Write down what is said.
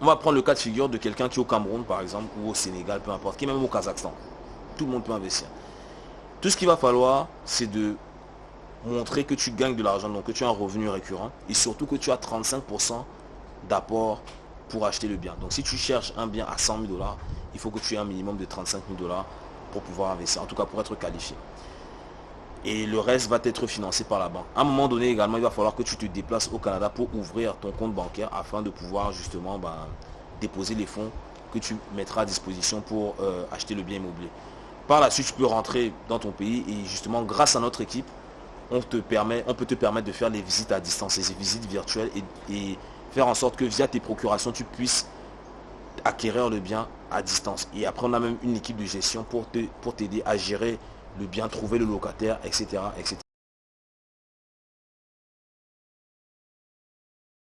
on va prendre le cas de figure de quelqu'un qui est au Cameroun, par exemple, ou au Sénégal, peu importe, qui est même au Kazakhstan. Tout le monde peut investir. Tout ce qu'il va falloir, c'est de montrer que tu gagnes de l'argent, donc que tu as un revenu récurrent, et surtout que tu as 35% d'apport pour acheter le bien. Donc si tu cherches un bien à 100 000 dollars, il faut que tu aies un minimum de 35 000 dollars pour pouvoir investir, en tout cas pour être qualifié. Et le reste va être financé par la banque. À un moment donné également, il va falloir que tu te déplaces au Canada pour ouvrir ton compte bancaire afin de pouvoir justement ben, déposer les fonds que tu mettras à disposition pour euh, acheter le bien immobilier. Par la suite, tu peux rentrer dans ton pays et justement, grâce à notre équipe, on, te permet, on peut te permettre de faire les visites à distance, ces visites virtuelles et, faire en sorte que via tes procurations, tu puisses acquérir le bien à distance. Et après, on a même une équipe de gestion pour t'aider pour à gérer le bien, trouver le locataire, etc. etc.